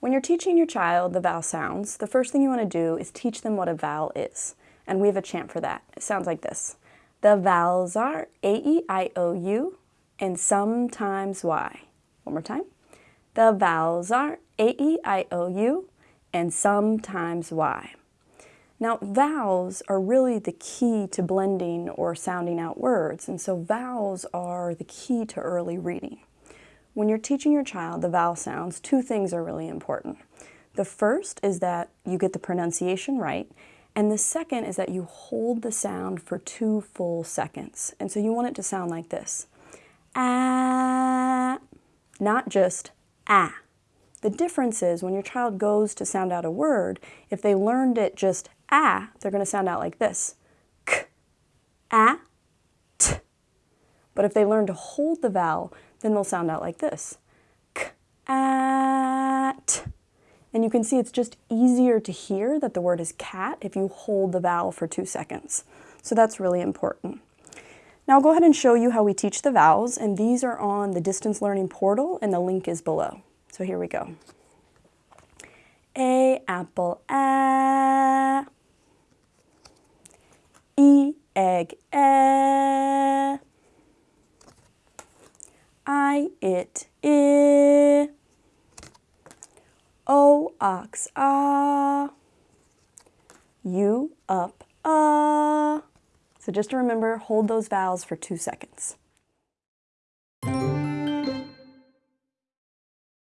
When you're teaching your child the vowel sounds, the first thing you want to do is teach them what a vowel is. And we have a chant for that. It sounds like this. The vowels are A-E-I-O-U and sometimes Y. One more time. The vowels are A-E-I-O-U and sometimes Y. Now, vowels are really the key to blending or sounding out words, and so vowels are the key to early reading. When you're teaching your child the vowel sounds, two things are really important. The first is that you get the pronunciation right, and the second is that you hold the sound for two full seconds. And so you want it to sound like this. Ah, not just ah. The difference is when your child goes to sound out a word, if they learned it just ah, they're going to sound out like this. K, ah. But if they learn to hold the vowel, then they'll sound out like this. Cat. And you can see it's just easier to hear that the word is cat if you hold the vowel for two seconds. So that's really important. Now I'll go ahead and show you how we teach the vowels, and these are on the Distance Learning portal, and the link is below. So here we go. A, apple, a. E, egg, e. I, it, I. O, ox, ah. U, up, ah. So just to remember, hold those vowels for two seconds.